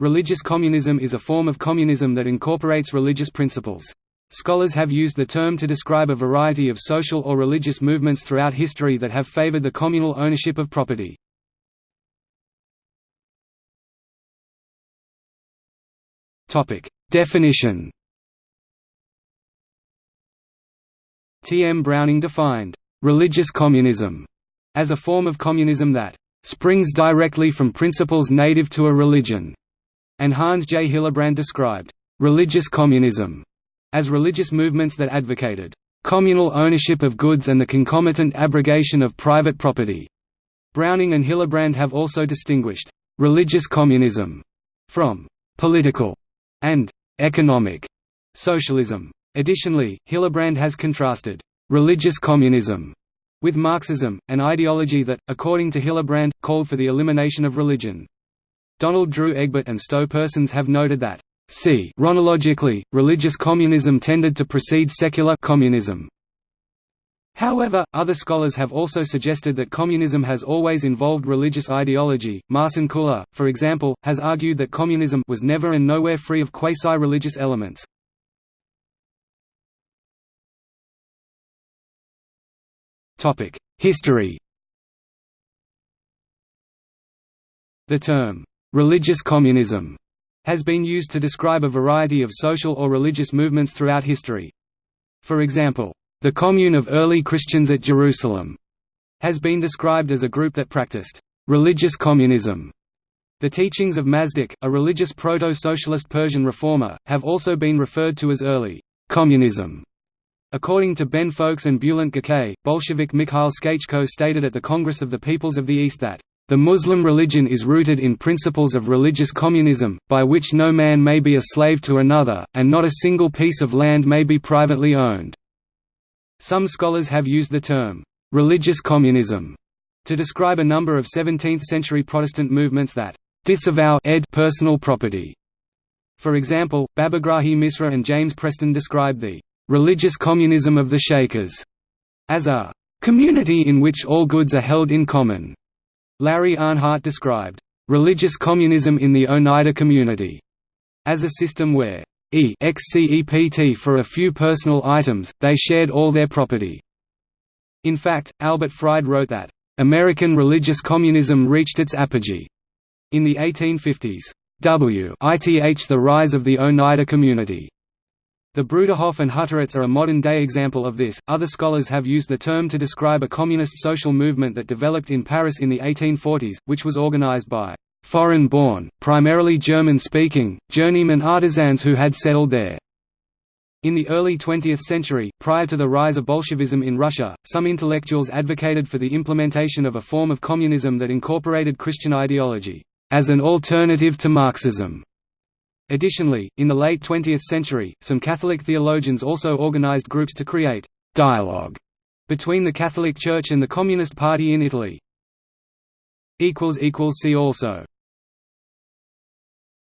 Religious communism is a form of communism that incorporates religious principles. Scholars have used the term to describe a variety of social or religious movements throughout history that have favored the communal ownership of property. Definition T. M. Browning defined, "...religious communism", as a form of communism that "...springs directly from principles native to a religion." And Hans J. Hillerbrand described «religious communism» as religious movements that advocated «communal ownership of goods and the concomitant abrogation of private property». Browning and Hillerbrand have also distinguished «religious communism» from «political» and «economic» socialism. Additionally, Hillerbrand has contrasted «religious communism» with Marxism, an ideology that, according to Hillerbrand, called for the elimination of religion. Donald Drew Egbert and Stowe Persons have noted that c. Chronologically, religious communism tended to precede secular communism. However, other scholars have also suggested that communism has always involved religious ideology. Marcin Kula, for example, has argued that communism was never and nowhere free of quasi-religious elements. Topic: History. The term Religious communism has been used to describe a variety of social or religious movements throughout history. For example, the Commune of early Christians at Jerusalem has been described as a group that practiced religious communism. The teachings of Mazdak, a religious proto-socialist Persian reformer, have also been referred to as early communism. According to Ben Fowkes and Bulent Gokay, Bolshevik Mikhail Skachko stated at the Congress of the Peoples of the East that the Muslim religion is rooted in principles of religious communism, by which no man may be a slave to another, and not a single piece of land may be privately owned. Some scholars have used the term, religious communism, to describe a number of 17th-century Protestant movements that disavow ed personal property. For example, Babagrahi Misra and James Preston describe the religious communism of the Shakers as a community in which all goods are held in common. Larry Arnhart described, "...religious communism in the Oneida community," as a system where e except for a few personal items, they shared all their property. In fact, Albert Fried wrote that, "...American religious communism reached its apogee," in the 1850s. W. ith the rise of the Oneida community. The Bruderhof and Hutterites are a modern-day example of this. Other scholars have used the term to describe a communist social movement that developed in Paris in the 1840s, which was organized by foreign-born, primarily German-speaking, journeyman artisans who had settled there. In the early 20th century, prior to the rise of Bolshevism in Russia, some intellectuals advocated for the implementation of a form of communism that incorporated Christian ideology, as an alternative to Marxism. Additionally, in the late 20th century, some Catholic theologians also organized groups to create «dialogue» between the Catholic Church and the Communist Party in Italy. See also